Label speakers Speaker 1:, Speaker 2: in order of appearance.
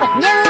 Speaker 1: No!